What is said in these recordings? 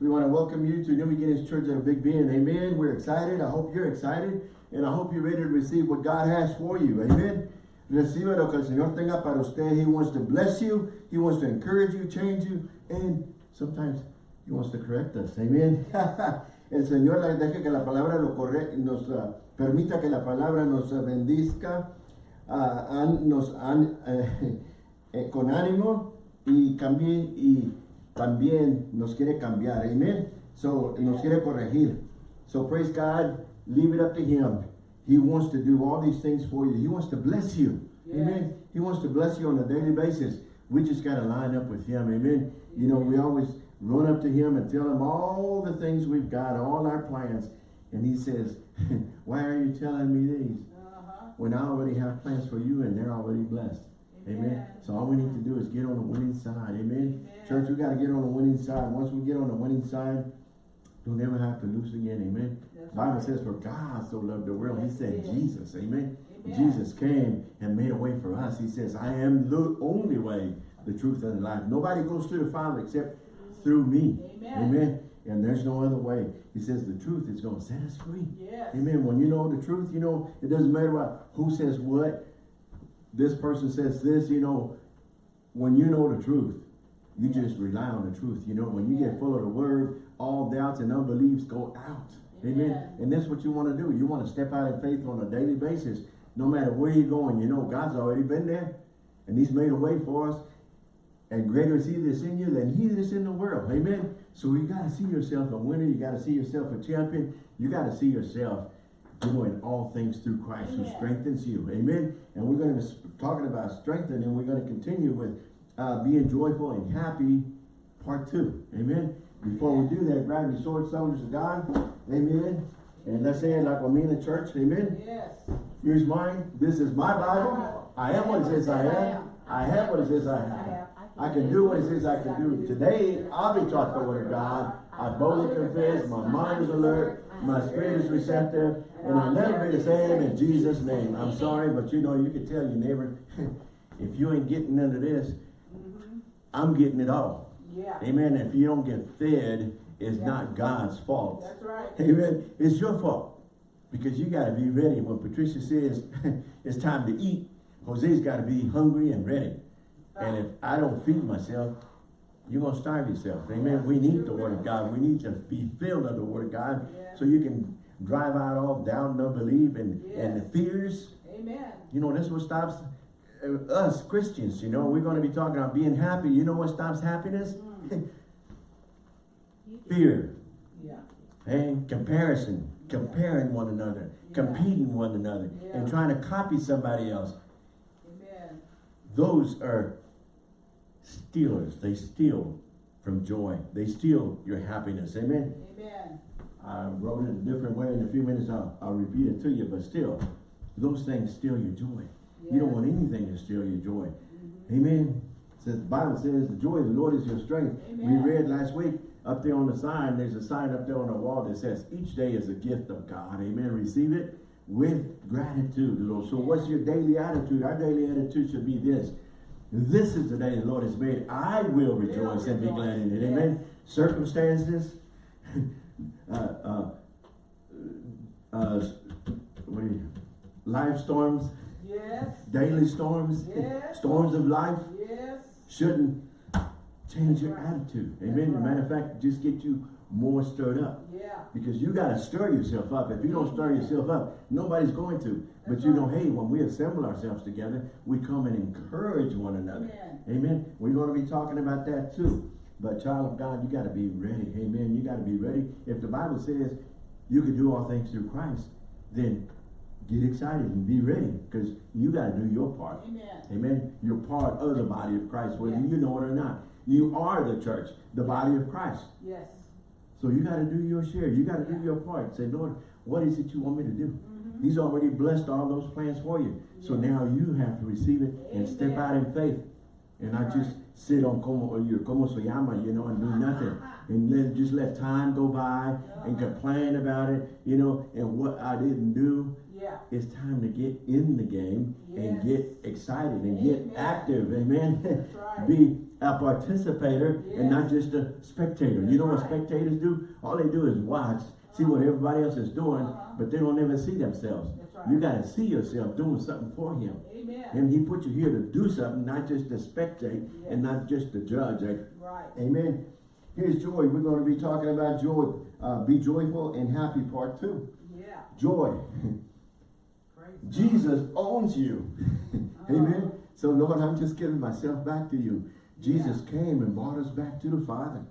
We want to welcome you to New Beginnings Church at Big Bend. Amen. We're excited. I hope you're excited. And I hope you're ready to receive what God has for you. Amen. Reciba lo que el Señor tenga para usted. He wants to bless you. He wants to encourage you, change you. And sometimes He wants to correct us. Amen. el Señor deje que la palabra lo corre, nos uh, permita que la palabra nos uh, bendizca, uh, an, nos eh, con ánimo y cambie y también nos quiere cambiar. Amen. So, nos quiere corregir. So, praise God. Leave it up to Him. He wants to do all these things for you. He wants to bless you. Yes. Amen. He wants to bless you on a daily basis. We just got to line up with Him. Amen. You know, we always run up to Him and tell Him all the things we've got, all our plans. And He says, why are you telling me these? Uh -huh. When I already have plans for you and they're already blessed. Amen. So all we need to do is get on the winning side. Amen. Amen. Church, we got to get on the winning side. Once we get on the winning side, we'll never have to lose again. Amen. That's Bible right. says, for God so loved the world. He said Jesus. Amen. Amen. Jesus came and made a way for us. He says, I am the only way, the truth, and the life. Nobody goes to the Father except through me. Amen. Amen. And there's no other way. He says the truth is going to set us free. Yes. Amen. When you know the truth, you know, it doesn't matter what, who says what this person says this, you know, when you know the truth, you just rely on the truth. You know, when you get full of the word, all doubts and unbeliefs go out. Amen. Amen. And that's what you want to do. You want to step out in faith on a daily basis. No matter where you're going, you know, God's already been there. And he's made a way for us. And greater is he that's in you than he that's in the world. Amen. So you got to see yourself a winner. You got to see yourself a champion. You got to see yourself doing all things through Christ Amen. who strengthens you. Amen. And we're going to be talking about strengthening. and we're going to continue with uh, being joyful and happy part two. Amen. Before we do that, grab your sword, soldiers of God. Amen. And let's say it like we mean in the church. Amen. Yes. Here's mine. This is my Bible. I am what it says I am. I have what it says I have. I can do what it says I can do. Today, I'll be taught the word of God. I boldly confess. My mind is alert. My spirit is receptive. And I'll never be the same in Jesus' name. I'm sorry, but you know, you can tell your neighbor, if you ain't getting none of this, mm-hmm. I'm getting it all. Yeah. Amen. If you don't get fed, it's yeah. not God's fault. That's right. Amen. It's your fault. Because you got to be ready. When Patricia says it's time to eat, Jose's got to be hungry and ready. And uh-huh. if I don't feed myself, you're going to starve yourself. Amen. We need the word of God. We need to be filled of the word of God yeah. so you can drive out all doubt and unbelief and, yes. and the fears. Amen. You know, that's what stops uh, us Christians. You know, we're going to be talking about being happy. You know what stops happiness? Mm. Fear. Yeah. And comparison. Comparing one another. Yeah. Competing one another. And trying to copy somebody else. Amen. Those are stealers. They steal from joy. They steal your happiness. Amen. Amen. I wrote it a different way. In a few minutes, I'll, I'll repeat it to you. But still, those things steal your joy. Yes. You don't want anything to steal your joy. Mm -hmm. Amen. Says the Bible says the joy of the Lord is your strength. Amen. We read last week up there on the sign, there's a sign up there on the wall that says each day is a gift of God. Amen. Receive it with gratitude, Lord. So what's your daily attitude? Our daily attitude should be this. This is the day the Lord has made. I will rejoice and be glad in it. Amen. Circumstances, uh, uh, uh, what you, life storms, yes. daily storms, yes. storms of life, yes. shouldn't change your attitude. Amen. Right. Matter of fact, just get you more stirred up. Yeah. Because you got to stir yourself up. If you don't mm-hmm. stir yourself up, nobody's going to. That's but you right. know, hey, when we assemble ourselves together, we come and encourage one another. Amen. Amen. We're going to be talking about that too. But child of God, you got to be ready. Amen. You got to be ready. If the Bible says you can do all things through Christ, then get excited and be ready because you got to do your part. Amen. Amen. You're part of the body of Christ, whether yes. you know it or not. You are the church, the body of Christ. Yes. So you got to do your share. You got to do your part. Say, Lord, what is it you want me to do? Mm -hmm. He's already blessed all those plans for you. Yeah. So now you have to receive it Amen. and step out in faith and not just sit on como, or your, como se llama, you know, and do nothing. And let, just let time go by and complain about it, you know, and what I didn't do. Yeah. It's time to get in the game and get excited and Amen. get active. Amen. That's right. Be a participator and not just a spectator. you know what spectators do? All they do is watch, see what everybody else is doing, Uh-huh. but they don't ever see themselves. That's right. You got to see yourself doing something for Him. Amen. And He put you here to do something, not just to spectate and not just to judge. Right. Amen. Here's joy. We're going to be talking about joy. Uh, be joyful and happy, part two. Yeah. Joy. Jesus owns you. Amen. So Lord, I'm just giving myself back to you. Jesus came and brought us back to the Father.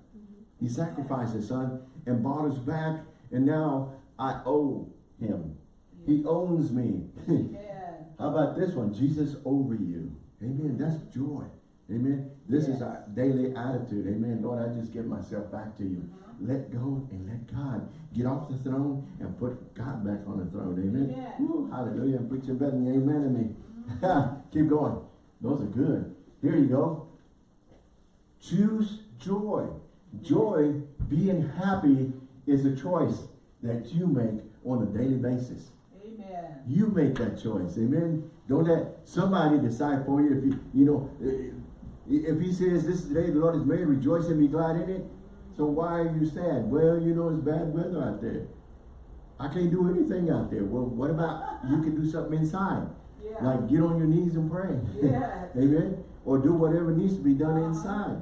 He sacrificed his son and brought us back. And now I owe him. He owns me. Amen. How about this one? Jesus over you. Amen. That's joy. Amen. This is our daily attitude. Amen. Lord, I just give myself back to you. Uh-huh. Let go and let God get off the throne and put God back on the throne. Amen. Amen. Woo, hallelujah. I'm preaching better than. Amen to me. Keep going. Those are good. Here you go. Choose joy. Joy, being happy, is a choice that you make on a daily basis. Amen. You make that choice. Amen. Don't let somebody decide for you. If you, you know, if he says this is the day the Lord has made, rejoice and be glad in it. So why are you sad? Well, you know, it's bad weather out there. I can't do anything out there. Well, what about you can do something inside? Yeah. Like get on your knees and pray. Yes. Amen. Or do whatever needs to be done Uh-huh. inside.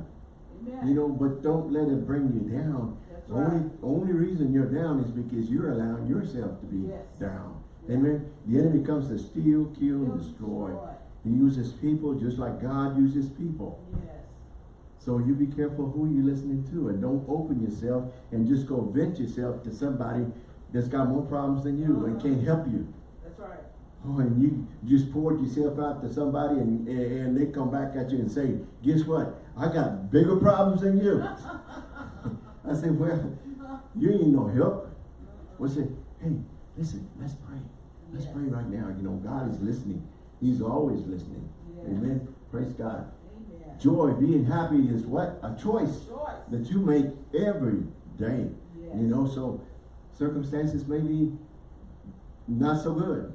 Amen. You know, but don't let it bring you down. That's The only, right. only reason you're down is because you're allowing yourself to be Yes. down. Yeah. Amen. The enemy comes to steal, kill, and destroy. destroy. He uses people just like God uses people. Yes. So you be careful who you're listening to and don't open yourself and just go vent yourself to somebody that's got more problems than you and can't help you. That's right. Oh, and you just poured yourself out to somebody and, and they come back at you and say, guess what? I got bigger problems than you. I said, well, you ain't no help. We say, hey, listen, let's pray. Let's Yes. pray right now. You know, God is listening. He's always listening. Yes. Amen. Praise God. Joy, being happy is what? A choice Choice. that you make every day. Yes. You know, so circumstances may be not so good.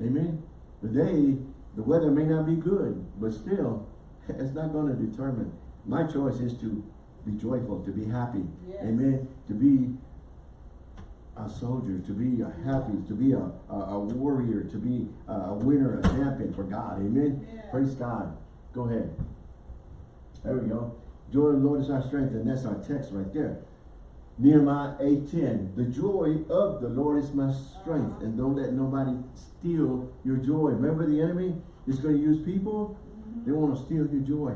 Amen. Today, the weather may not be good, but still, it's not going to determine. My choice is to be joyful, to be happy. Yes. Amen. To be a soldier, to be a happy, to be a, a, a warrior, to be a, a winner, a champion for God. Amen. Yes. Praise God. Go ahead. There we go. Joy of the Lord is our strength, and that's our text right there. Nehemiah 8.10, the joy of the Lord is my strength, and don't let nobody steal your joy. Remember the enemy is going to use people? Mm-hmm. They want to steal your joy.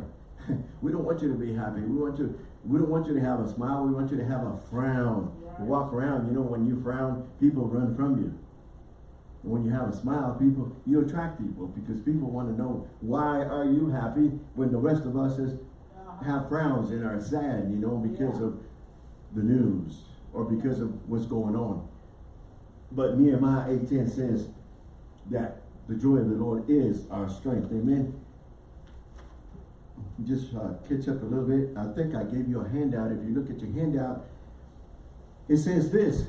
we don't want you to be happy. We want you, we don't want you to have a smile. We want you to have a frown. Walk around, you know, when you frown, people run from you. When you have a smile, people, you attract people because people want to know why are you happy when the rest of us is have frowns and are sad, you know, because Yeah. of the news or because of what's going on. But Nehemiah 8.10 says that the joy of the Lord is our strength. Amen. Just uh, catch up a little bit. I think I gave you a handout. If you look at your handout, it says this.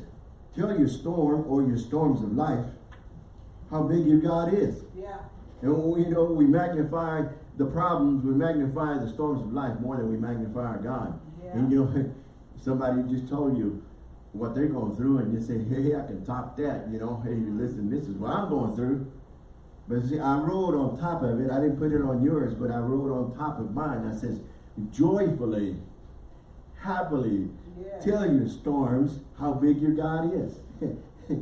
Tell your storm or your storms of life how big your God is. Yeah. And we, you know, we magnify the problems, we magnify the storms of life more than we magnify our God. Yeah. And you know, somebody just told you what they're going through and you say, hey, I can top that, you know, hey, listen, this is what I'm going through. But see, I wrote on top of it, I didn't put it on yours, but I wrote on top of mine, I says, joyfully, happily, Yes. tell your storms how big your God is.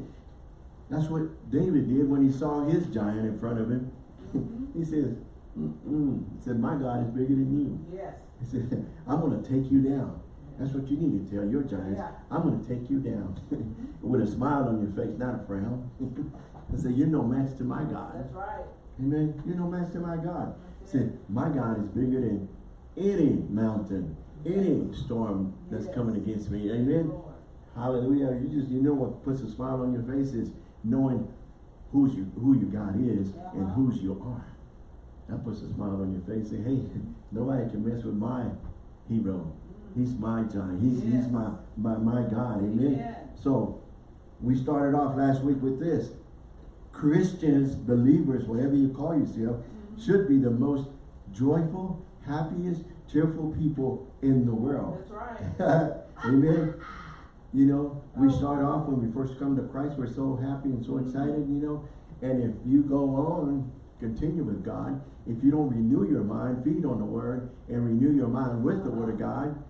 That's what David did when he saw his giant in front of him. Mhm. he says, Mm-mm. he said, my God is bigger than you. Yes. He said, I'm going to take you down. That's what you need to tell your giants. Yeah. I'm going to take you down. With a smile on your face, not a frown. I said, you're no match to my God. That's right. Amen. You're no match to my God. He said, my God is bigger than any mountain, any storm that's Yes. coming against me. Amen. Lord. Hallelujah. You just, you know what puts a smile on your face is knowing who's you, who your God is and whose you are. That puts a smile on your face. Say, hey, nobody can mess with my hero. Mm. He's my giant. He's, Yes. he's my, my, my God. Amen. Amen. So, we started off last week with this. Christians, believers, whatever you call yourself, mm-hmm. should be the most joyful, happiest, cheerful people in the world. That's right. Amen. You know, we oh. start off when we first come to Christ, we're so happy and so excited, you know. And if you go on, continue with God, if you don't renew your mind, feed on the word, and renew your mind with the word of God,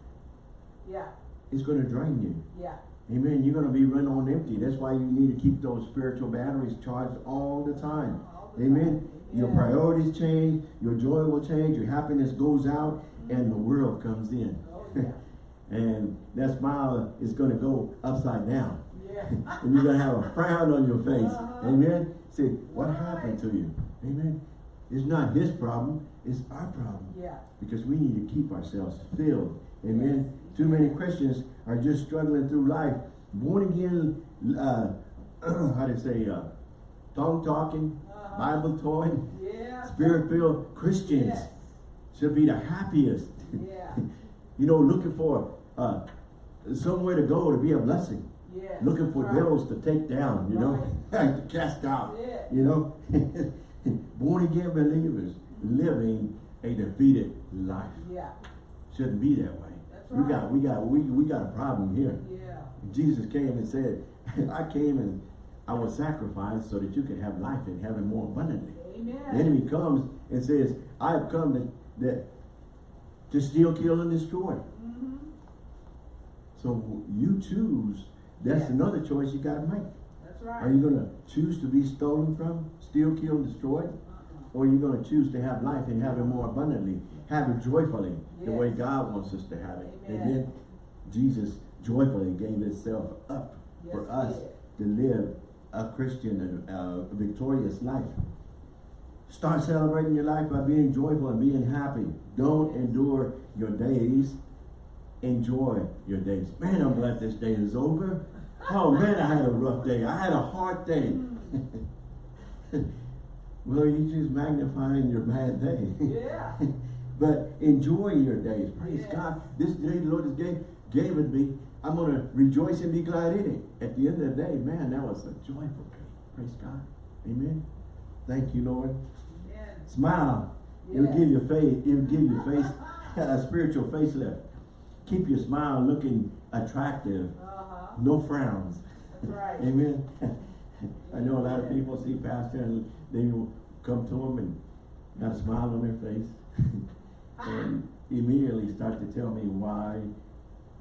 Yeah. it's going to drain you. Yeah. Amen. You're going to be run on empty. That's why you need to keep those spiritual batteries charged all the time. All the Amen. time. Your priorities change, your joy will change, your happiness goes out, and the world comes in. Oh, yeah. and that smile is going to go upside down. Yeah. and you're going to have a frown on your face. Uh-huh. Amen. Say, what Right. happened to you? Amen. It's not his problem, it's our problem. Yeah. Because we need to keep ourselves filled. Amen. Too many Christians are just struggling through life. Born again, uh, how to say, uh, tongue talking, Uh-huh. Bible towing, Yeah. spirit filled Christians Yes. should be the happiest. Yeah. you know, looking for uh, somewhere to go to be a blessing. Yeah. Looking for right. bills to take down, you know, to cast out, you know. Born again believers living a defeated life. Yeah. Shouldn't be that way. That's We got, we got, we, we got a problem here. Yeah. Jesus came and said, I came and I was sacrificed so that you could have life and have it more abundantly. Amen. The enemy comes and says, I have come to, that, to steal, kill, and destroy. So you choose. That's Yes. another choice you gotta make. That's right. Are you gonna choose to be stolen from, steal, kill, and destroy? Uh-uh. Or are you gonna choose to have life and have it more abundantly, have it joyfully, the way God wants us to have it? Amen. And then Jesus joyfully gave himself up for Yes, he us to live a Christian and uh, a victorious life. Start celebrating your life by being joyful and being happy. Don't endure your days. Enjoy your days. Man, I'm glad this day is over. Oh man, I had a rough day. I had a hard day. well, you just magnifying your bad day. Yeah. but enjoy your days. Praise. God. This day the Lord has gave, gave it me. I'm going to rejoice and be glad in it. At the end of the day, man, that was a joyful day. Praise God. Amen. Thank you, Lord. Smile. It will give your face, it will give your face a spiritual facelift. Keep your smile looking attractive. Uh-huh. No frowns. That's right. Amen. I know a lot of people see pastor and they will come to him and got a smile on their face and immediately start to tell me why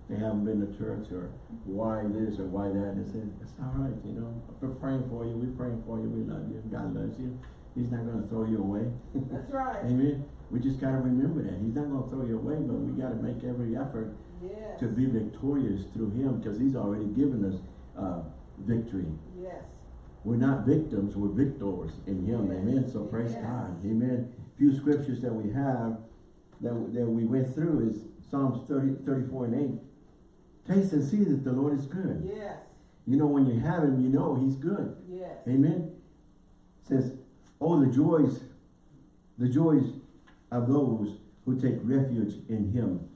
they haven't been to church or why this or why that. And I said, it's all right, you know, we're praying for you, we're praying for you, we love you, God loves you. He's not going to throw you away. That's right. Amen. We just got to remember that. He's not going to throw you away, but we got to make every effort Yes. to be victorious through him because he's already given us uh, victory. Yes. We're not victims, we're victors in him. Yes. Amen. So praise. God. Amen. Few scriptures that we have that, that we went through is Psalms 30, 34 and 8. Taste and see that the Lord is good. Yes. You know, when you have him, you know he's good. Yes. Amen. says, oh, the joys, the joys of those who take refuge in him.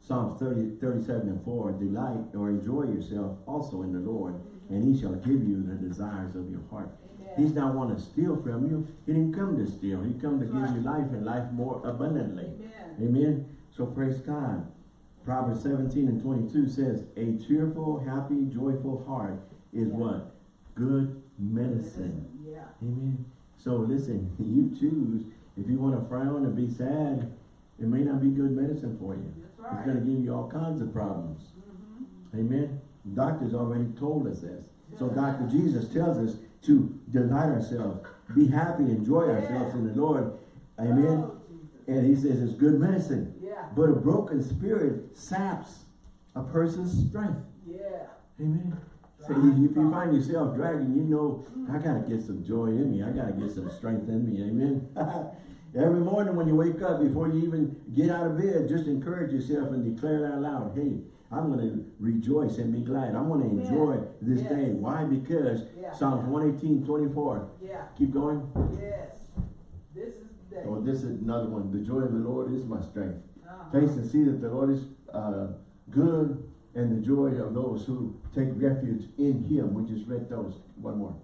Psalms 30, 37 and 4, delight or enjoy yourself also in the Lord, and he shall give you the desires of your heart. Amen. He's not want to steal from you. He didn't come to steal. He come to give you life and life more abundantly. Amen. Amen. So praise God. Proverbs 17 and 22 says, a cheerful, happy, joyful heart is Yeah. what? Good medicine. Yeah. Amen. So listen, you choose. If you want to frown and be sad, it may not be good medicine for you. That's It's going to give you all kinds of problems. Mhm. Amen. Doctors already told us this. So Dr. Jesus tells us to delight ourselves, be happy, enjoy ourselves in the Lord. Amen. Oh, And he says it's good medicine. Yeah. But a broken spirit saps a person's strength. Yeah. Amen. If you find yourself dragging, you know, I gotta get some joy in me. I gotta get some strength in me. Amen. Every morning when you wake up, before you even get out of bed, just encourage yourself and declare it out loud. Hey, I'm gonna rejoice and be glad. I'm gonna Amen. enjoy this Yes. day. Why? Because Yeah. Psalms 118, 24. Yeah. Keep going. Yes. This is the day. Oh, this is another one. The joy of the Lord is my strength. Uh-huh. Taste and see that the Lord is uh, good and the joy of those who take refuge in him. We just read those. One more.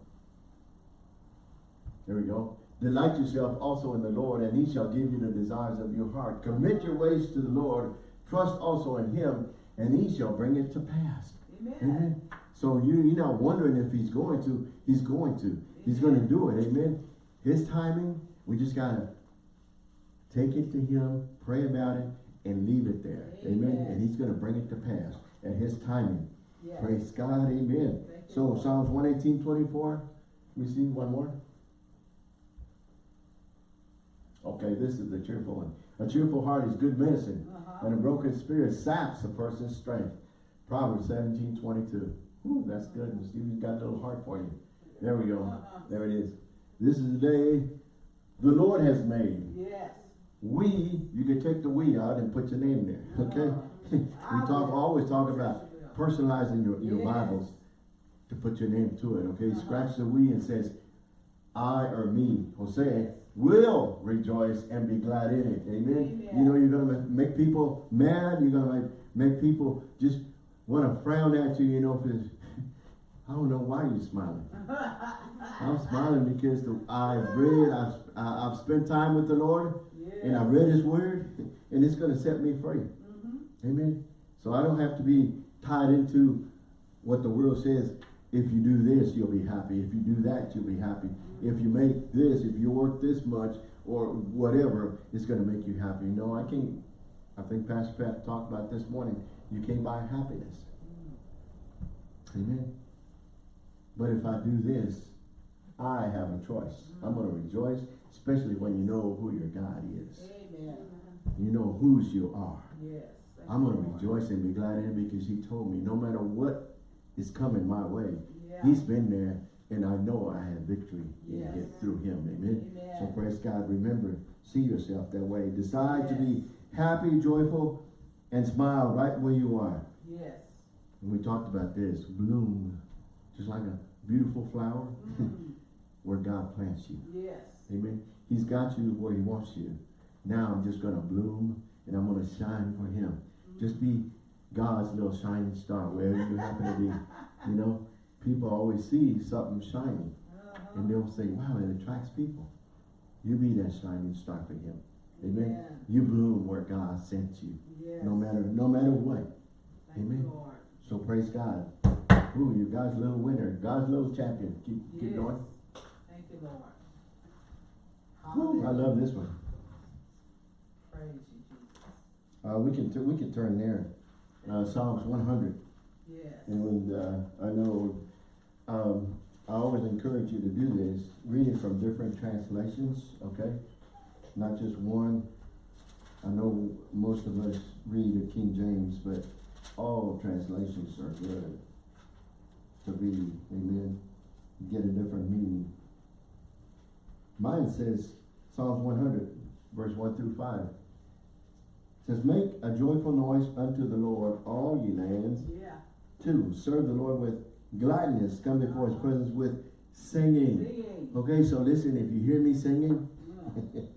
There we go. Delight yourself also in the Lord, and he shall give you the desires of your heart. Commit your ways to the Lord. Trust also in him, and he shall bring it to pass. Amen. Amen. So you, you're not wondering if he's going to. He's going to. He's going to do it. Amen. His timing, we just got to take it to him, pray about it, and leave it there. Amen. Amen. And he's going to bring it to pass at his timing. Yes. Praise God. Amen. So. Psalms 118, 24. We see one more. Okay, this is the cheerful one. A cheerful heart is good medicine, Uh-huh. and a broken spirit saps a person's strength. Proverbs 17, 22. Ooh, that's good. Stephen's got a little heart for you. There we go. Uh-huh. There it is. This is the day the Lord has made. Yes. We, you can take the we out and put your name there. Okay? Uh-huh. We talk always talk about personalizing your, your Yes. Bibles to put your name to it, okay? Uh-huh. Scratch the we and says, I or me, Jose, will rejoice and be glad in it. Amen? Amen. You know, you're going to make people mad. You're going to make, people just want to frown at you, you know, because I don't know why you're smiling. I'm smiling because the, I've read, I've, I- I've spent time with the Lord, and I Yes. read His Word, and it's going to set me free. Amen. So I don't have to be tied into what the world says. If you do this, you'll be happy. If you do that, you'll be happy. If you make this, if you work this much, or whatever, it's going to make you happy. No, I can't. I think Pastor Pat talked about this morning. You can't buy happiness. Amen. But if I do this, I have a choice. I'm going to rejoice, especially when you know who your God is. Amen. You know whose you are. Yes. I'm going to rejoice and be glad in it because he told me no matter what is coming my way, Yeah. he's been there and I know I have victory in it through him. Amen. Amen. So praise God. Remember, see yourself that way. Decide to be happy, joyful, and smile right where you are. Yes. And we talked about this. Bloom. Just like a beautiful flower Mhm. where God plants you. Yes. Amen. He's got you where he wants you. Now I'm just going to bloom and I'm going to shine for him. Just be God's little shining star wherever you happen to be. You know, people always see something shining Uh-huh. and they'll say, wow, it attracts people. You be that shining star for him. Amen. You bloom where God sent you. Yes. No matter, no matter what. Thank Amen. Lord. So praise God. Ooh, you're God's little winner. God's little champion. Keep, keep going. Thank you, Lord. Woo, I love this one. Praise you. Uh, we can, we can turn there. Uh, Psalms one hundred. Yes. And, uh, I know, um, I always encourage you to do this, read it from different translations, okay? Not just one. I know most of us read the King James, but all translations are good to read, amen? Get a different meaning. Mine says, Psalms one hundred, verse one through five. Says, make a joyful noise unto the Lord, all ye lands, Yeah. Two, serve the Lord with gladness. Come before his presence with singing. Singing. Okay, so listen, if you hear me singing Mm.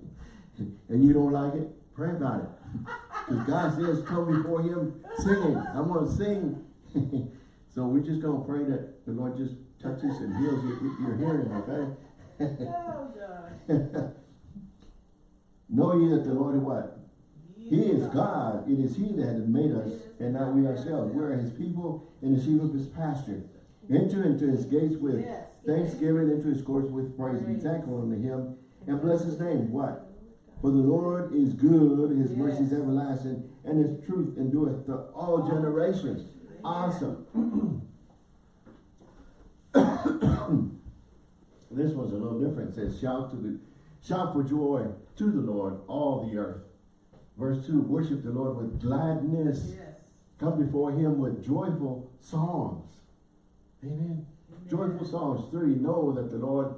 and you don't like it, pray about it. Because God says, come before him singing. I'm going to sing. so we're just going to pray that the Lord just touches and heals your, your hearing, okay? Oh, God. know ye that the Lord is what? He is God. It is He that has made us, and not we ourselves. We are His people and the sheep of His pasture. Enter into His gates with thanksgiving, into His courts with praise. Be thankful unto Him, and bless His name. What? For the Lord is good, His mercy is everlasting, and His truth endureth to all generations. Awesome. this one's a little different. It says, shout to the, shout for joy to the Lord, all the earth. Verse 2, worship the Lord with gladness. Yes. Come before him with joyful songs. Amen. Joyful songs. 3, know that the Lord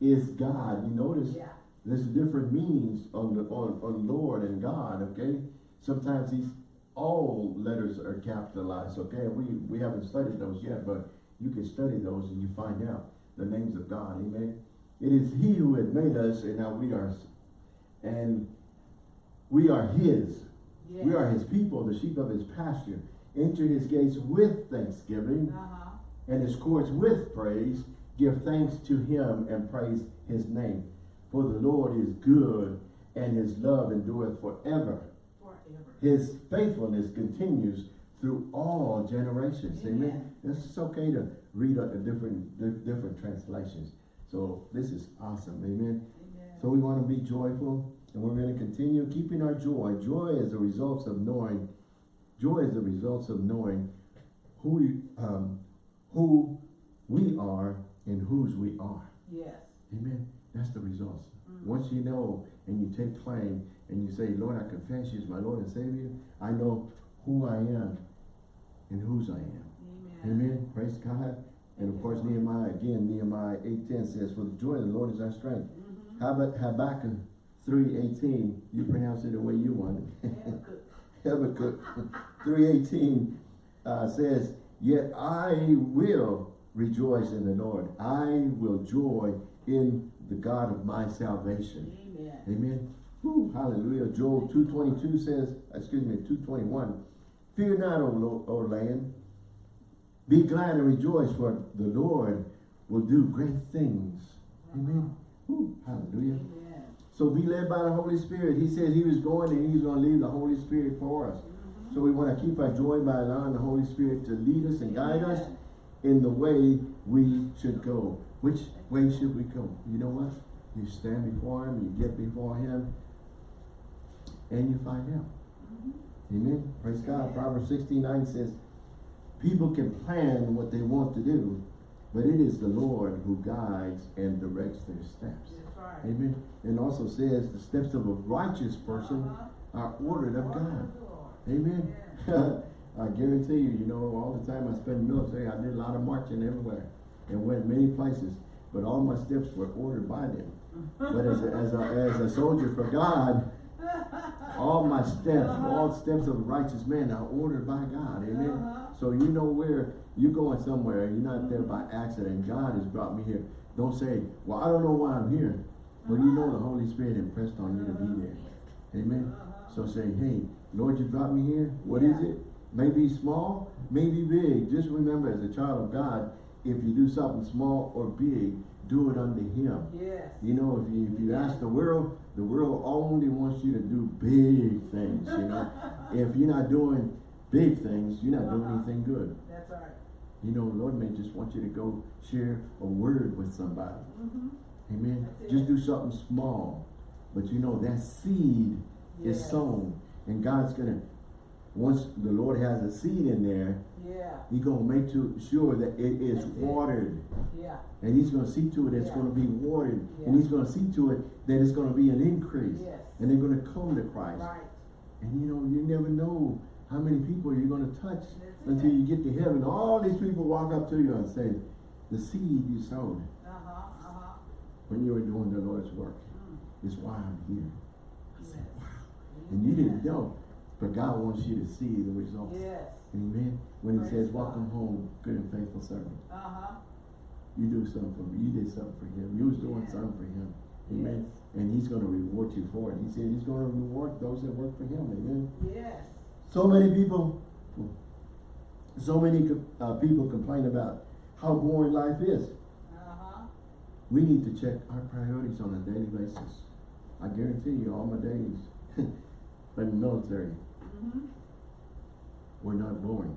is God. You notice Yeah. there's different meanings on the on, on Lord and God, okay? Sometimes these all letters are capitalized, okay? We we haven't studied those yet, but you can study those and you find out the names of God, amen. It is He who had made us, and now we are, and we are His. Yes. We are His people, the sheep of His pasture. Enter His gates with thanksgiving Uh-huh. and His courts with praise. give thanks to him and praise his name. For the Lord is good and his love endureth forever. Forever. His faithfulness continues through all generations. Amen. Amen. It's okay to read a, a different different translations. So this is awesome. Amen. Amen. So we want to be joyful and we're going to continue keeping our joy. Joy is the results of knowing, joy is the results of knowing who, you- um, who we are and whose we are. Yes. Amen. That's the results. Mhm. Once you know and you take claim and you say, Lord, I confess you as my Lord and Savior, I know who I am and whose I am. Amen. Amen. Praise God. And of course, Nehemiah, again, Nehemiah 8.10 says, For the joy of the Lord is our strength. Mhm. Hab- Habakkuk 3.18, you pronounce it the way you want it. Habakkuk. Habakkuk 3.18 uh, says, Yet I will rejoice in the Lord. I will joy in the God of my salvation. Amen. Amen. Woo, hallelujah. Joel 2.22 says, excuse me, 2.21, Fear not, O, o land. Be glad and rejoice, for the Lord will do great things. Amen. Woo, hallelujah. Amen. So be led by the Holy Spirit. He said he was going and he's going to leave the Holy Spirit for us. Mhm. So we want to keep our joy by allowing the Holy Spirit to lead us and guide us in the way we should go. Which way should we go? You know what? You stand before him, you get before him, and you find out. Mhm. Amen. Praise God. Proverbs 69 says, people can plan what they want to do, but it is the Lord who guides and directs their steps. Right. Amen. And also says the steps of a righteous person Uh-huh. are ordered of God. of the Lord. Amen. Yeah. I guarantee you, you know, all the time I spent in the military, I did a lot of marching everywhere and went many places, but all my steps were ordered by them. But as a, as a, as a soldier for God, all my steps, all steps of a righteous man are ordered by God. Amen. Uh-huh. So you know where you're going somewhere, and you're not there by accident. God has brought me here. Don't say, well, I don't know why I'm here. But you know the Holy Spirit impressed on you to be there. Amen. Uh-huh. So say, hey, Lord, you brought me here. What is Yeah. it? Maybe small, maybe big. Just remember as a child of God, if you do something small or big, do it unto him. Yes. You know, if you if you ask the world, the world only wants you to do big things, you know. if you're not doing big things, you're not doing Uh-huh. anything good. That's right. You know, Lord may just want you to go share a word with somebody. Mhm. Amen. Just do something small. But you know, that seed is sown. And God's gonna, once the Lord has a seed in there, Yeah. He's gonna make to, sure that it is That's it. watered. Yeah. And He's gonna see to it it's Yeah. gonna be watered. Yeah. And He's gonna see to it that it's gonna be an increase. Yes. And they're gonna come to Christ. Right. And you know, you never know how many people you're gonna touch That's until it. you get to heaven. All these people walk up to you and say, the seed you sowed Uh-huh. Uh-huh. when you were doing the Lord's work Mm. is why I'm here. I Yes. said, wow. And you didn't know, but God wants you to see the results. Yes. Amen. When he Praise says, God. welcome home, good and faithful servant. Uh-huh. You do something for me. You did something for him. You was doing Yeah. something for him. Amen. Yes. And he's going to reward you for it. He said he's going to reward those that work for him. Amen. Yes. So many people, so many uh, people complain about how boring life is. Uh-huh. We need to check our priorities on a daily basis. I guarantee you, all my days in the military Mm-hmm. were not boring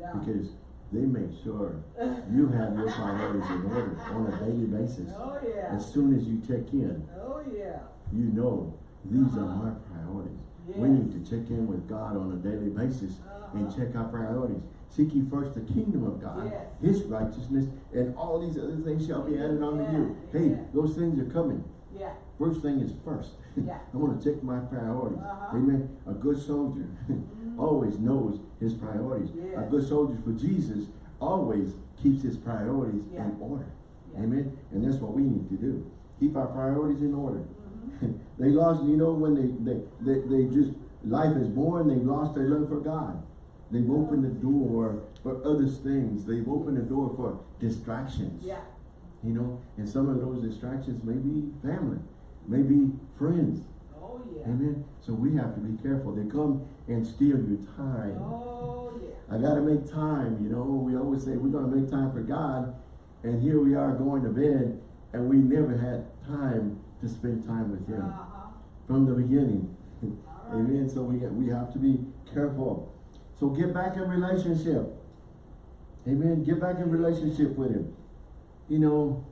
No. because they make sure you have your priorities in order on a daily basis. Oh, yeah. As soon as you check in, Oh, yeah. you know these are Uh-huh. my priorities. We need to check in with God on a daily basis and Uh-huh. check our priorities. Seek ye first the kingdom of God, Yes. His righteousness, and all these other things shall be added unto you. Hey, yeah. those things are coming. Yeah. First thing is first. Yeah. I want to check my priorities. Uh-huh. Amen. A good soldier Mhm. always knows his priorities. A good soldier for Jesus always keeps his priorities Yeah. in order. Yeah. Amen. And that's what we need to do. Keep our priorities in order. Mhm. they lost, you know, when they, they, they, they just, life is born, they've lost their love for God. They've opened the door for other things. They've opened the door for distractions. Yeah. You know, and some of those distractions may be family, maybe friends. Oh, yeah. Amen. So we have to be careful. They come and steal your time. Oh, yeah. I gotta make time, you know. We always say we're gonna make time for God, And here we are going to bed and we never had time to spend time with him Uh-huh. from the beginning. Right. Amen. So we, we have to be careful. So get back in relationship. Amen. Get back in relationship with him. You know,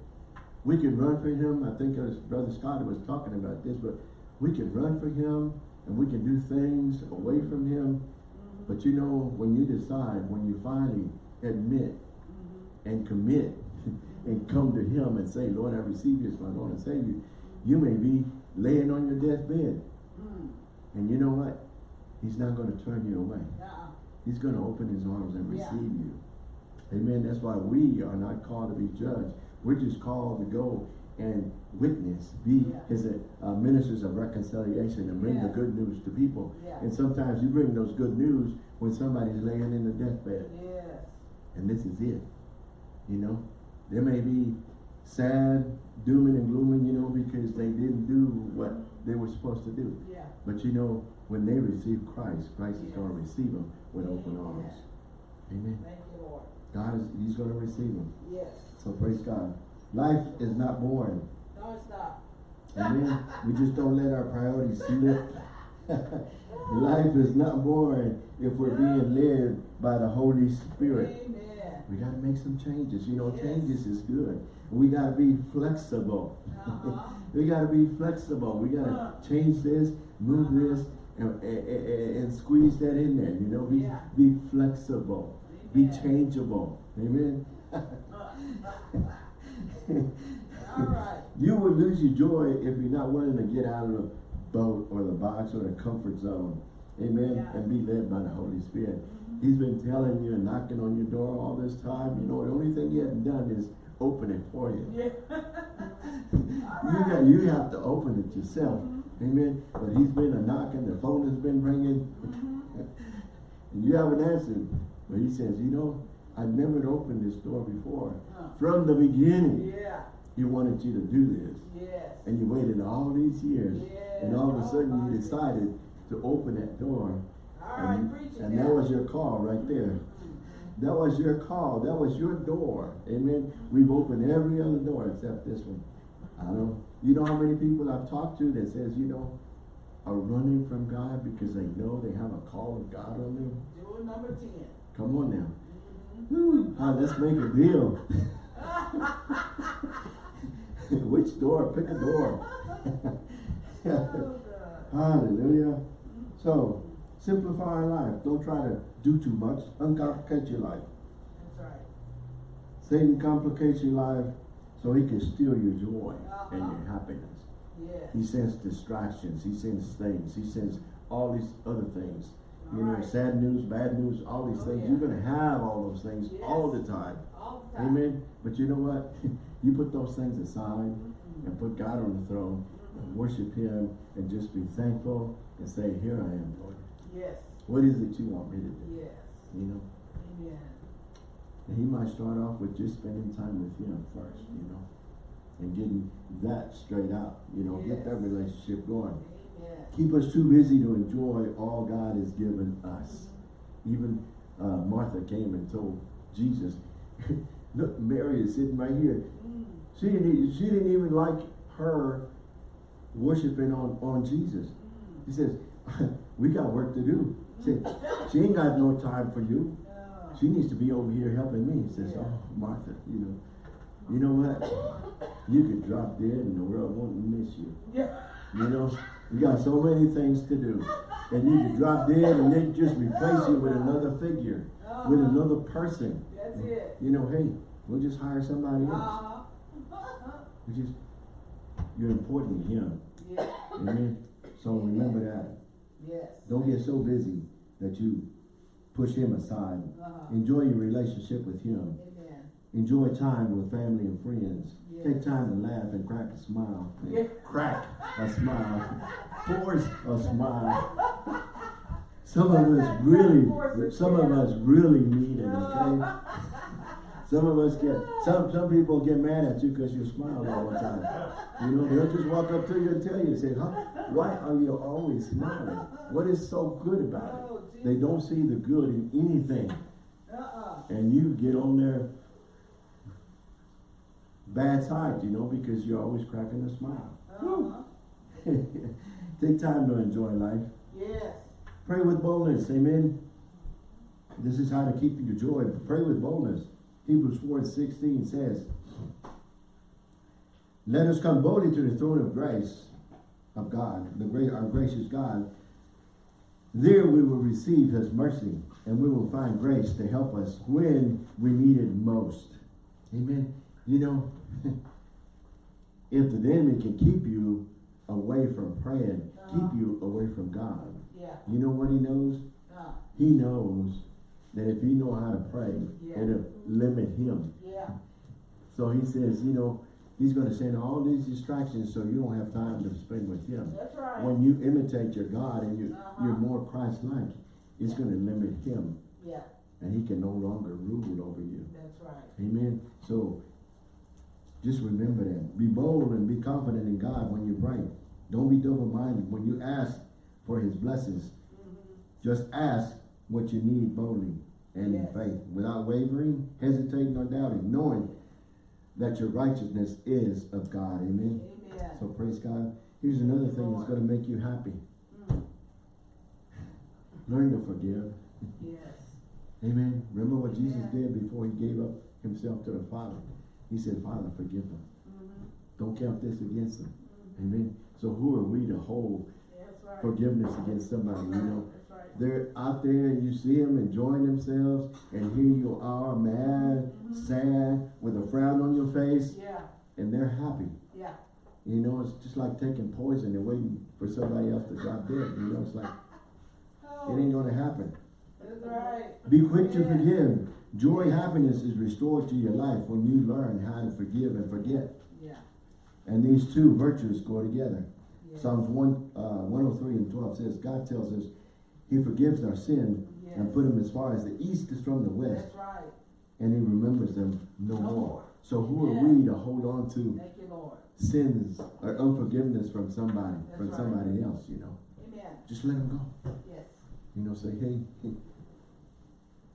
we can run for him. I think as Brother Scott was talking about this, but we can run for him and we can do things away from him. But you know, when you decide, when you finally admit and commit and come to him and say, Lord, I receive you as my Lord and Savior, you may be laying on your deathbed. Mm. And you know what? He's not going to turn you away. He's going to open his arms and Yeah. receive you. Amen. That's why we are not called to be judged. We're just called to go and witness, be Yeah. his uh, ministers of reconciliation and bring the good news to people. Yeah. And sometimes you bring those good news when somebody's laying in the deathbed. Yes. And this is it. You know, they may be sad, dooming and glooming, you know, because they didn't do what they were supposed to do. Yeah. But you know, when they receive Christ, Christ is going to receive them with open arms. Amen. Thank you, Lord. God is, He's going to receive them. Yes. So praise God. Life is not boring. Not. Amen. we just don't let our priorities slip. Life is not boring if we're being led by the Holy Spirit. Amen. We got to make some changes. You know, Yes. changes is good. We got to be flexible. Uh-huh. we got to be flexible. We got to Uh. change this, move this, and, and, and- squeeze that in there. You know, be, Yeah. be flexible. Be changeable. Amen. Right. You will lose your joy if you're not willing to get out of the boat or the box or the comfort zone. Amen. Yeah. And be led by the Holy Spirit. Mhm. He's been telling you and knocking on your door all this time. You know, the only thing he hasn't done is open it for you. Yeah. You got you have to open it yourself. Mhm. Amen. But he's been a knocking, the phone has been ringing, Mhm. and you haven't answered. But he says, you know, I've never opened this door before. Uh, From the beginning, Yeah. he wanted you to do this. Yes. And you waited all these years. And all of a sudden you decided to open that door. All right, And, and that was your call right there. Mhm. That was your call. That was your door. Amen. We've opened every other door except this one. I don't, you know how many people I've talked to that says, you know, are running from God because they know they have a call of God on them? Jewel number ten. Come on now. Ah, let's make a deal. Which door? Pick a door. Hallelujah. So, simplify our life. Don't try to do too much. Uncomplicate your life. That's right. Satan complicates your life so he can steal your joy and Uh-huh. your happiness. Yes. He sends distractions. He sends things. He sends all these other things. You know, sad news, bad news, all these Oh, things. yeah. You're going to have all those things Yes. all the time. All the time. Amen. But you know what? you put those things aside Mhm. and put God on the throne and worship him and just be thankful and say, here I am, Lord. Yes. What is it you want me to do? Yes. You know? Amen. And he might start off with just spending time with him first, you know, and getting that straight out, you know, get that relationship going. Keep us too busy to enjoy all God has given us. Even uh, Martha came and told Jesus, look, Mary is sitting right here. She didn't, she didn't even like her worshiping on, on Jesus. He says, we got work to do. She, she ain't got no time for you. She needs to be over here helping me. He says, oh, Martha, you know, you know what? You could drop dead and the world won't miss you. Yeah. You know, you got so many things to do. And you could drop dead and they just replace you with another figure, with Uh-huh. another person. That's it. You know, hey, we'll just hire somebody else. Uh-huh. You just, you're important to him. yes. Amen. So remember that. Yes. Don't get so busy that you push him aside. Uh-huh. Enjoy your relationship with him. Enjoy time with family and friends. Yes. Take time to laugh and crack a smile. Yeah. Crack a smile. Force a smile. Some of us really, some of us really need it, okay? Some of us get, some, some people get mad at you because you smile all the time. You know, they'll just walk up to you and tell you, say, huh, why are you always smiling? What is so good about Oh, it? They don't see the good in anything. Uh-uh. And you get on there bad side, you know, because you're always cracking a smile. Uh-huh. Take time to enjoy life. Yes. Pray with boldness, amen. This is how to keep your joy. Pray with boldness. Hebrews 4 16 says, Let us come boldly to the throne of grace of God, the great our gracious God. There we will receive his mercy and we will find grace to help us when we need it most. Amen. You know, if the enemy can keep you away from praying, keep you away from God, Yeah. you know what he knows? Uh, He knows that if you know how to pray, Yeah. it'll limit him. yeah. So he says, you know, he's going to send all these distractions so you don't have time to spend with him. That's right. When you imitate your God and you, Uh-huh. you're more Christ-like, it's going to limit him Yeah, and he can no longer rule over you. that's right. Amen. So just remember that. Be bold and be confident in God when you pray. Don't be double-minded. When you ask for his blessings, Mm-hmm. just ask what you need boldly and in faith, without wavering, hesitating, or doubting, knowing that your righteousness is of God. Amen. Amen. So praise God. Here's another thing that's going to make you happy. Mm, Learn to forgive. Yes. Amen. Remember what Jesus did before he gave up himself to the Father. He said, Father, forgive them. Mhm. Don't count this against them. Mhm. Amen. So who are we to hold right. forgiveness against somebody, you know? Right. They're out there and you see them enjoying themselves and here you are mad, Mhm. sad, with a frown on your face Yeah, and they're happy. yeah. You know, it's just like taking poison and waiting for somebody else to drop dead. You know, it's like, Oh, it ain't gonna happen. That's right. Be quick to forgive. Joy, happiness is restored to your life when you learn how to forgive and forget. Yeah. And these two virtues go together. yeah. Psalms 1, uh, 103 and 12 says, God tells us he forgives our sin and put them as far as the east is from the west. That's right. and he remembers them no, No more. more. So who are we to hold on to you, sins or unforgiveness from somebody, That's from right. somebody else, you know? Amen. Just let them go. Yes. You know, say, hey, hey,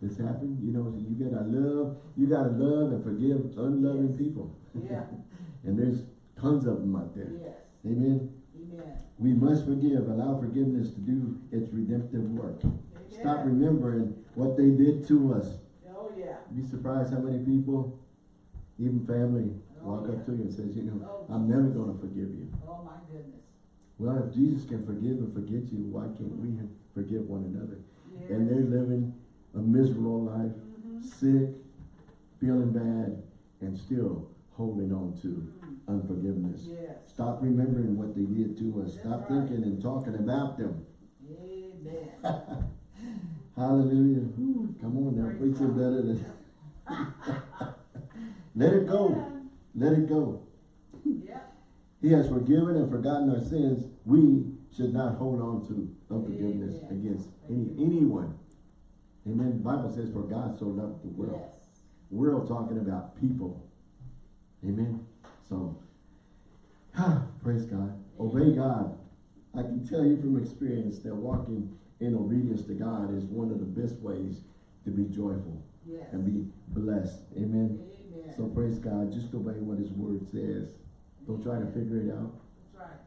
this happened, you know, you gotta love, you gotta love and forgive unloving Yes. people. Yeah. and there's tons of them out there. Yes. Amen. Amen. We must forgive, allow forgiveness to do its redemptive work. Stop remembering what they did to us. Oh, yeah. Be surprised how many people, even family, Oh, walk yeah. up to you and says, you know, Oh, I'm never gonna forgive you. Oh, my goodness. Well, if Jesus can forgive and forget you, why can't we forgive one another? And they're living a miserable life, Mhm. sick, feeling bad, and still holding on to unforgiveness. Yes. Stop remembering what they did to us. That's Stop right. thinking and talking about them. Amen. Hallelujah. Whew, Come on now, God. better than. Let it go. Let it go. Yeah. He has forgiven and forgotten our sins. We should not hold on to unforgiveness Amen. against any anyone. Amen. The Bible says, "For God so loved the world." Yes. We're all talking about people. Amen. So, praise God. Obey God. I can tell you from experience that walking in obedience to God is one of the best ways to be joyful Yes. and be blessed. Amen. Amen. So praise God. Just obey what His Word says. Don't try to figure it out. Right.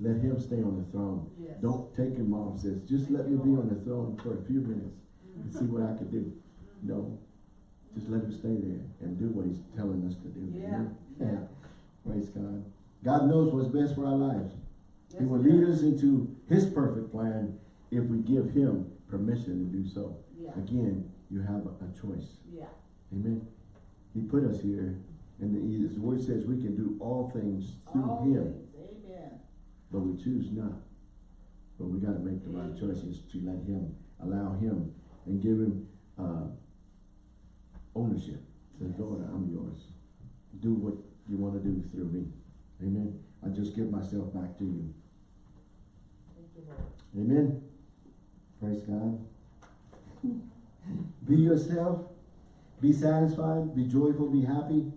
Let Him stay on the throne. Yes. Don't take Him off. Says, just let me be on the throne for a few minutes and see what I could do. No. Just let Him stay there and do what He's telling us to do. Yeah. Amen? Praise God. God knows what's best for our lives. Yes, he will lead us into His perfect plan if we give Him permission to do so. Yeah. Again, you have a, a choice. Yeah. Amen. He put us here, and the, His Word says we can do all things through All Him, things. Amen. but we choose not. But we got to make the right choices to let Him, allow Him, and give Him uh, ownership. Says, Yes. Lord, I'm yours. Do what you want to do through me. Amen. I just give myself back to you. Thank you, Lord. Amen. Praise God. Be yourself. Be satisfied. Be joyful. Be happy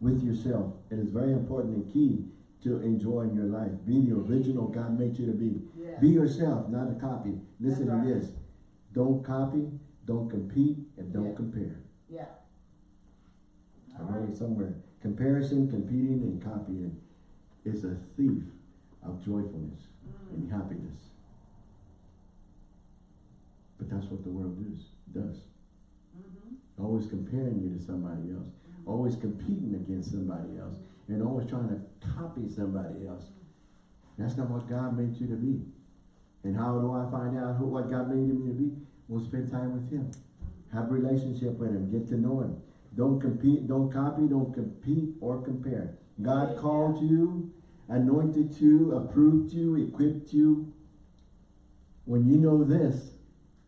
with yourself. It is very important and key to enjoying your life. Be the original God made you to be. Be yourself, not a copy. Listen That's to this. Don't copy, don't compete, and don't Yeah. compare. Yeah. I wrote right. highway somewhere. Comparison, competing, and copying is a thief of joyfulness and happiness. But that's what the world does. does. Mm-hmm. Always comparing you to somebody else. Always competing against somebody else. And always trying to copy somebody else. That's not what God made you to be. And how do I find out who what God made me to be? We'll spend time with Him. Have a relationship with Him. Get to know Him. Don't compete, don't copy, don't compete or compare. God called you, anointed you, approved you, equipped you. When you know this,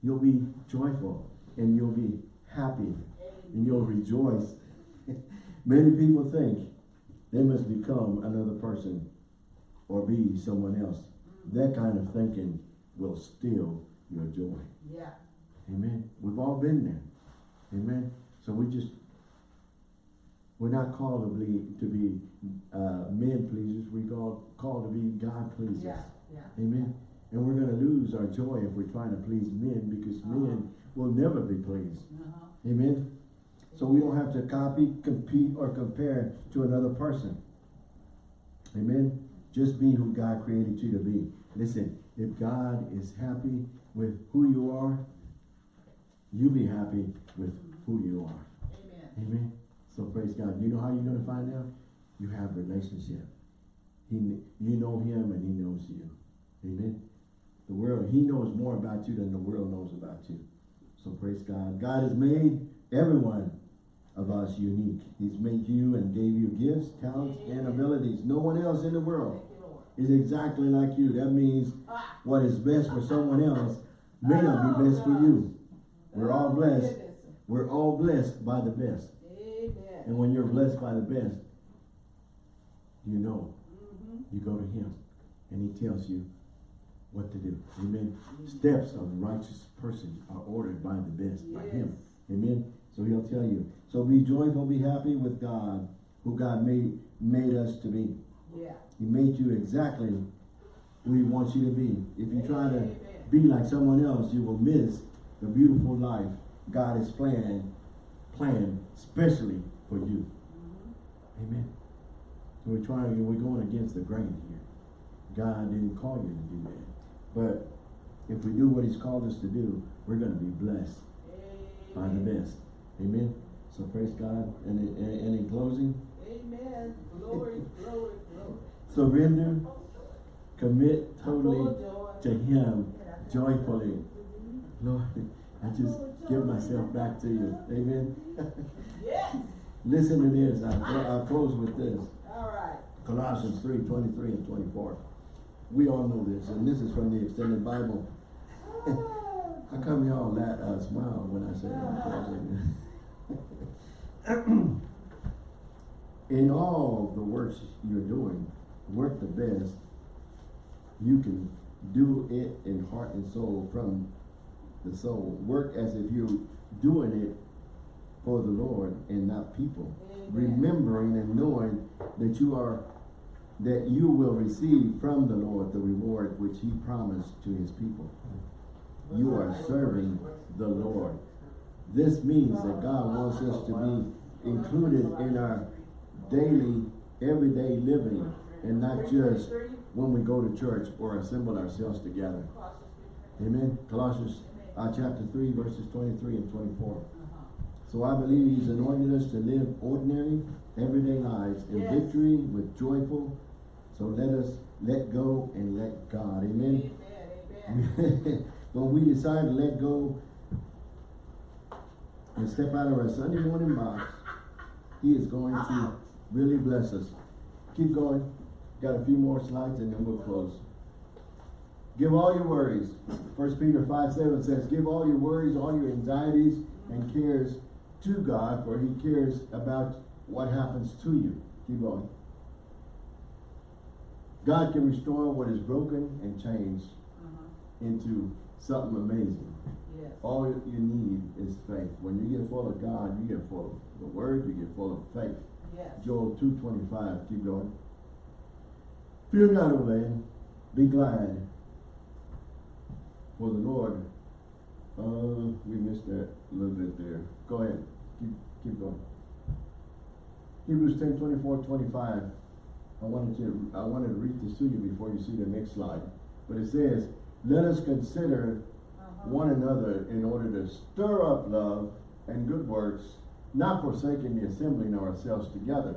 you'll be joyful and you'll be happy and you'll rejoice. Many people think they must become another person or be someone else. That kind of thinking will steal your joy. Yeah. Amen. We've all been there. Amen. So we just, we're not called to be, to be uh, men pleasers. We're called, called to be God pleasers. Yeah. Yeah. Amen. And we're going to lose our joy if we're trying to please men because men will never be pleased. Uh-huh. Amen. So we don't have to copy, compete, or compare to another person. Amen. Just be who God created you to be. Listen, if God is happy with who you are, you be happy with who you are. Amen. Amen. So praise God. You know how you're going to find out? You have a relationship. He, you know him and he knows you. Amen. The world, he knows more about you than the world knows about you. So praise God. God has made everyone of us unique. He's made you and gave you gifts, talents, and abilities. No one else in the world Thank you, Lord. is exactly like you. That means what is best for someone else may not be best for you. We're all blessed. We're all blessed by the best. And when you're blessed by the best, you know, you go to him and he tells you what to do. Amen. Steps of a righteous person are ordered by the best, by him. Amen. So he'll tell you. So be joyful, be happy with God, who God made made us to be. Yeah. He made you exactly who he wants you to be. If you try to be like someone else, you will miss the beautiful life God has planned, planned especially for you. Mm-hmm. Amen. So we're trying, we're going against the grain here. God didn't call you to do that. But if we do what he's called us to do, we're going to be blessed by the Amen. best. Amen. So praise God. And, in- and, and in closing, Amen. Glory, glory, glory. surrender, commit totally to him joyfully. Lord, I just give myself back to you. Amen. Yes. Listen to this. I'll, I'll close with this. All right. Colossians 3, 23 and 24. We all know this, and this is from the Expanded Bible. How come y'all that uh, smile when I say I'm closing? In all the works you're doing, work the best. You can do it in heart and soul from the soul. Work as if you're doing it for the Lord and not people. Amen. Remembering and knowing that you are that you will receive from the Lord the reward which he promised to his people. You are serving the Lord. This means that God wants us to be included in our daily, everyday living and not just when we go to church or assemble ourselves together. Amen. Colossians uh, chapter 3 verses 23 and 24. Uh-huh. So I believe he's anointed us to live ordinary, everyday lives in Yes. victory with joyful. So let us let go and let God. Amen. Amen. Amen. when we decide to let go and step out of our Sunday morning box, he is going to really bless us. Keep going. Got a few more slides and then we'll close. Give all your worries. First Peter 5 7 says, Give all your worries, all your anxieties and cares to God, for he cares about what happens to you. Keep going. God can restore what is broken and change Uh-huh. into something amazing. Yes. All you need is faith. When you get full of God, you get full of the word, you get full of faith. Yes. Joel 2.25, keep going. Fear not, O land, be glad. For the Lord, uh, we missed that a little bit there. Go ahead, keep, keep going. Hebrews 10, 24, 25. I wanted to, I wanted to read this to you before you see the next slide. But it says, let us consider. One another in order to stir up love and good works, not forsaking the assembling of ourselves together,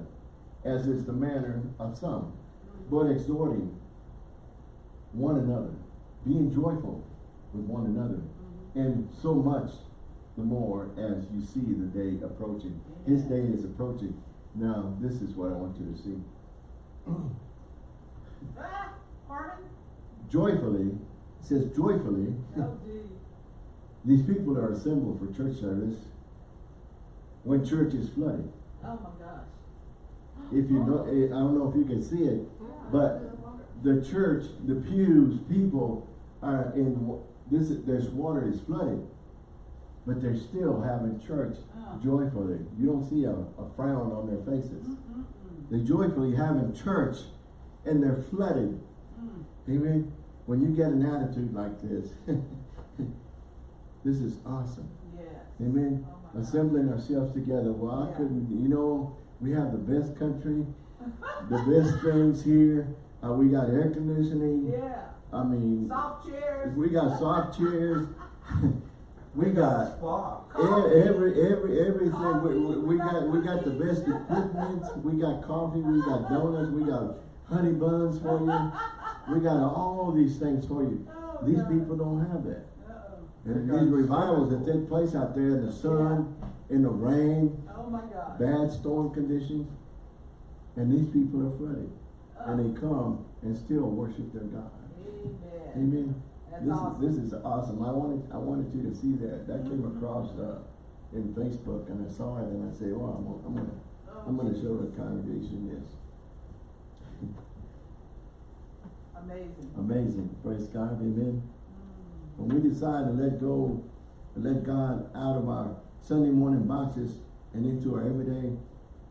as is the manner of some, but exhorting one another, being joyful with one another, and so much the more as you see the day approaching. His day is approaching. Now, this is what I want you to see. Ah, pardon? Joyfully, it says joyfully, Oh. These people are assembled for church service when church is flooded. Oh, my gosh. If you know, eh, I don't know if you can see it, but the church, the pews, people are in, this, there's water is flooded. But they're still having church Uh. joyfully. You don't see a, a frown on their faces. They're joyfully having church and they're flooded. Mm. Amen. When you get an attitude like this, this is awesome. Yes. Amen. Oh. Assembling ourselves together. Well, I couldn't, you know, we have the best country, the best things here. Uh, we got air conditioning. Yeah. I mean, Soft chairs. we got soft chairs. we got e- every, every, everything. We, we, we got, we got the best equipment. We got coffee. We got donuts. We got honey buns for you. We got all these things for you. Oh, These God. people don't have that. And these revivals that take place out there in the sun, in the rain, Oh, my God. bad storm conditions, and these people are flooded. And they come and still worship their God. Amen. Amen. That's This awesome. is, this is awesome. I wanted, I wanted you to see that. That came Mhm. across, uh, in Facebook and I saw it and I said, well, I'm, gonna- I'm gonna, Oh, I'm gonna show the congregation this. Amazing. Amazing. Praise God. Amen. When we decide to let go, let God out of our Sunday morning boxes and into our everyday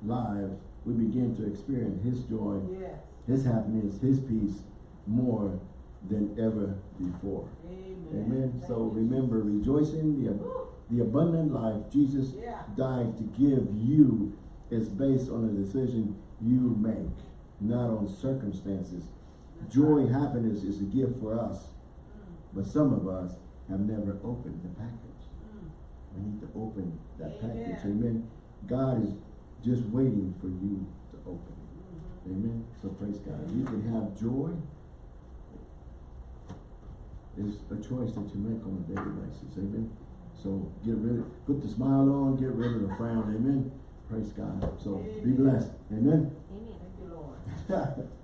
lives, we begin to experience His joy, Yes. His happiness, His peace more than ever before. Amen. Amen. So you, remember, rejoicing the, Woo. the abundant life Jesus Yeah. died to give you is based on a decision you make, not on circumstances. That's Joy, right. happiness is a gift for us. Mm. But some of us have never opened the package. Mm. We need to open that Amen. package. Amen. God is just waiting for you to open it. Mhm. Amen. So praise God. You can have joy. It's a choice that you make on a daily basis. Amen. So get rid of, put the smile on, get rid of the frown. Amen. Praise God. So be blessed. Amen. Amen. Thank you, Lord.